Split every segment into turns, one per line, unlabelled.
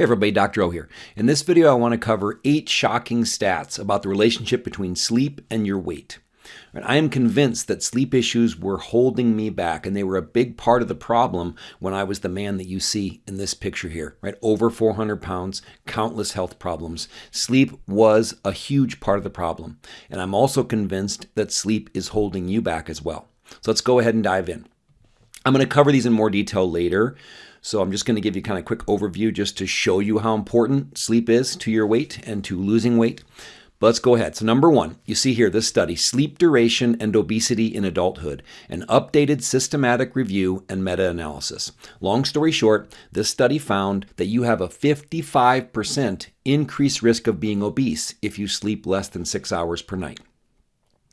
Hey everybody, Dr. O here. In this video, I want to cover eight shocking stats about the relationship between sleep and your weight. I am convinced that sleep issues were holding me back, and they were a big part of the problem when I was the man that you see in this picture here, right? Over 400 pounds, countless health problems. Sleep was a huge part of the problem. And I'm also convinced that sleep is holding you back as well. So let's go ahead and dive in. I'm going to cover these in more detail later. So I'm just going to give you kind of a quick overview just to show you how important sleep is to your weight and to losing weight. But let's go ahead. So number one, you see here this study, Sleep Duration and Obesity in Adulthood, an updated systematic review and meta-analysis. Long story short, this study found that you have a 55% increased risk of being obese if you sleep less than six hours per night.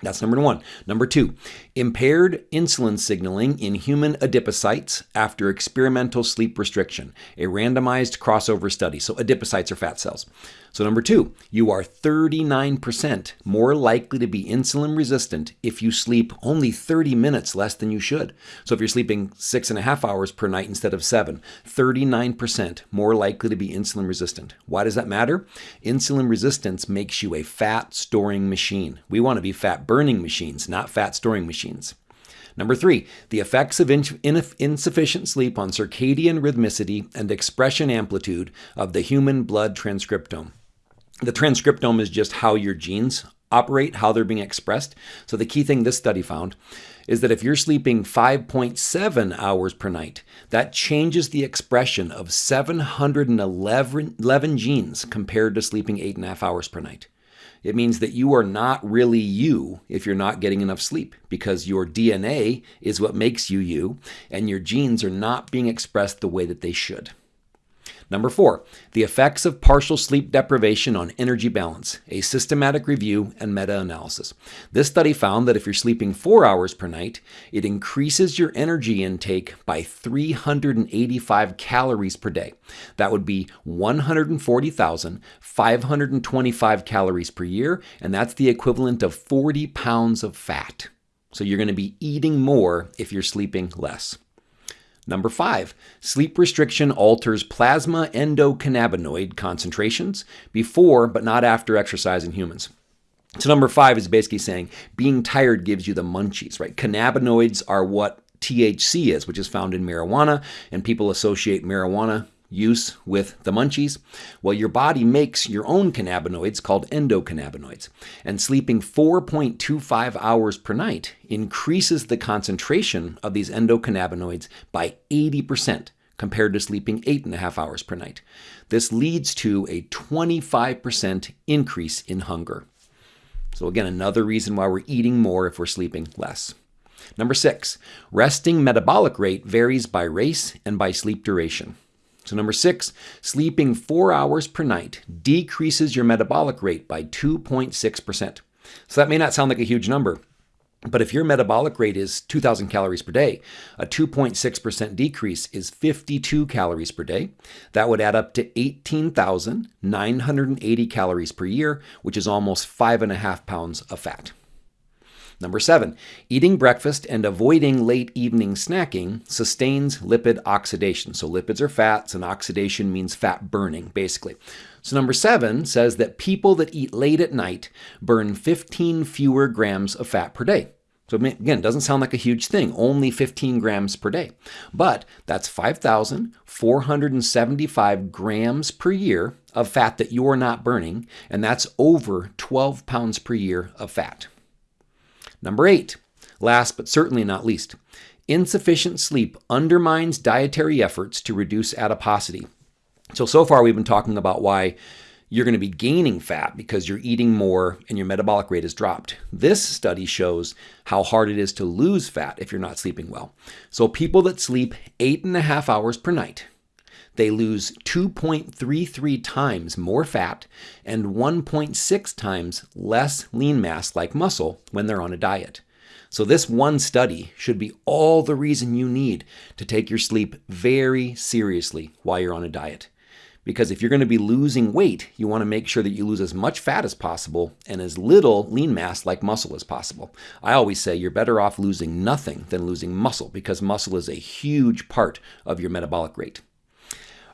That's number one. Number two, impaired insulin signaling in human adipocytes after experimental sleep restriction, a randomized crossover study. So, adipocytes are fat cells. So, number two, you are 39% more likely to be insulin resistant if you sleep only 30 minutes less than you should. So, if you're sleeping six and a half hours per night instead of seven, 39% more likely to be insulin resistant. Why does that matter? Insulin resistance makes you a fat storing machine. We want to be fat burning machines, not fat storing machines. Number three, the effects of insufficient sleep on circadian rhythmicity and expression amplitude of the human blood transcriptome. The transcriptome is just how your genes operate, how they're being expressed. So the key thing this study found is that if you're sleeping 5.7 hours per night, that changes the expression of 711 genes compared to sleeping 8.5 hours per night. It means that you are not really you if you're not getting enough sleep because your DNA is what makes you you, and your genes are not being expressed the way that they should. Number four, the effects of partial sleep deprivation on energy balance, a systematic review and meta analysis. This study found that if you're sleeping four hours per night, it increases your energy intake by 385 calories per day. That would be 140,525 calories per year, and that's the equivalent of 40 pounds of fat. So you're going to be eating more if you're sleeping less. Number five, sleep restriction alters plasma endocannabinoid concentrations before but not after exercise in humans. So number five is basically saying being tired gives you the munchies, right? Cannabinoids are what THC is, which is found in marijuana, and people associate marijuana use with the munchies? Well, your body makes your own cannabinoids called endocannabinoids, and sleeping 4.25 hours per night increases the concentration of these endocannabinoids by 80% compared to sleeping 8.5 hours per night. This leads to a 25% increase in hunger. So, again, another reason why we're eating more if we're sleeping less. Number six, resting metabolic rate varies by race and by sleep duration. So, number six, sleeping four hours per night decreases your metabolic rate by 2.6%. So, that may not sound like a huge number, but if your metabolic rate is 2,000 calories per day, a 2.6% decrease is 52 calories per day. That would add up to 18,980 calories per year, which is almost five and a half pounds of fat. Number seven, eating breakfast and avoiding late evening snacking sustains lipid oxidation. So lipids are fats and oxidation means fat burning, basically. So number seven says that people that eat late at night burn 15 fewer grams of fat per day. So again, it doesn't sound like a huge thing, only 15 grams per day. But that's 5,475 grams per year of fat that you're not burning, and that's over 12 pounds per year of fat. Number eight, last but certainly not least, insufficient sleep undermines dietary efforts to reduce adiposity. So, so far we've been talking about why you're going to be gaining fat because you're eating more and your metabolic rate has dropped. This study shows how hard it is to lose fat if you're not sleeping well. So, people that sleep eight and a half hours per night, they lose 2.33 times more fat and 1.6 times less lean mass like muscle when they're on a diet. So, this one study should be all the reason you need to take your sleep very seriously while you're on a diet. Because if you're going to be losing weight, you want to make sure that you lose as much fat as possible and as little lean mass like muscle as possible. I always say you're better off losing nothing than losing muscle because muscle is a huge part of your metabolic rate.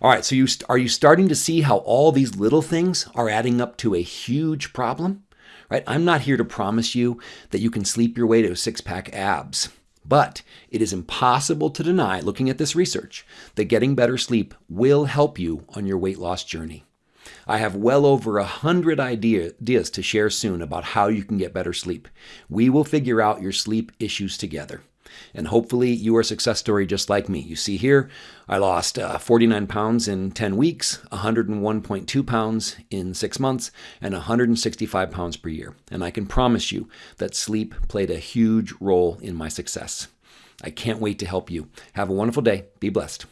All right, so you are you starting to see how all these little things are adding up to a huge problem? Right? I'm not here to promise you that you can sleep your way to six-pack abs. But it is impossible to deny, looking at this research, that getting better sleep will help you on your weight loss journey. I have well over a hundred ideas to share soon about how you can get better sleep. We will figure out your sleep issues together. And hopefully, you are a success story just like me. You see here, I lost uh, 49 pounds in 10 weeks, 101.2 pounds in six months, and 165 pounds per year. And I can promise you that sleep played a huge role in my success. I can't wait to help you. Have a wonderful day. Be blessed.